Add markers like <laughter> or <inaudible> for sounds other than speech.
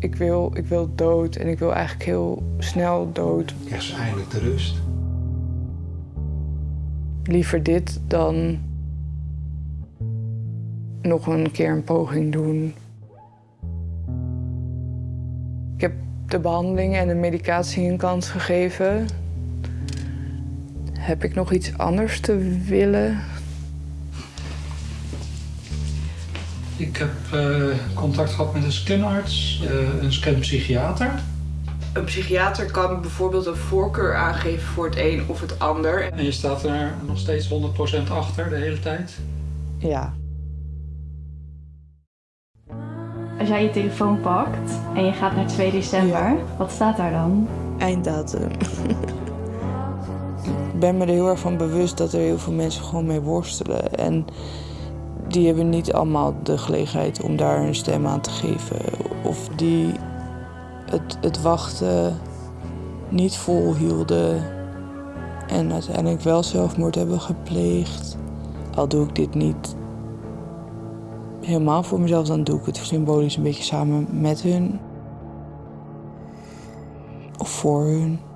ik wil, ik wil dood en ik wil eigenlijk heel snel dood. Echt eindelijk de rust. Liever dit dan nog een keer een poging doen. Ik heb de behandeling en de medicatie een kans gegeven. Heb ik nog iets anders te willen? Ik heb eh, contact gehad met een scanarts, uh, een scanpsychiater. Een psychiater kan bijvoorbeeld een voorkeur aangeven voor het een of het ander. En je staat er nog steeds 100% achter de hele tijd? Ja. Als jij je telefoon pakt en je gaat naar 2 december, wat staat daar dan? Einddatum. <laughs> ik ben me er heel erg van bewust dat er heel veel mensen gewoon mee worstelen. En die hebben niet allemaal de gelegenheid om daar een stem aan te geven. Of die het, het wachten niet volhielden en uiteindelijk wel zelfmoord hebben gepleegd. Al doe ik dit niet helemaal voor mezelf, dan doe ik het symbolisch een beetje samen met hun. Of voor hun.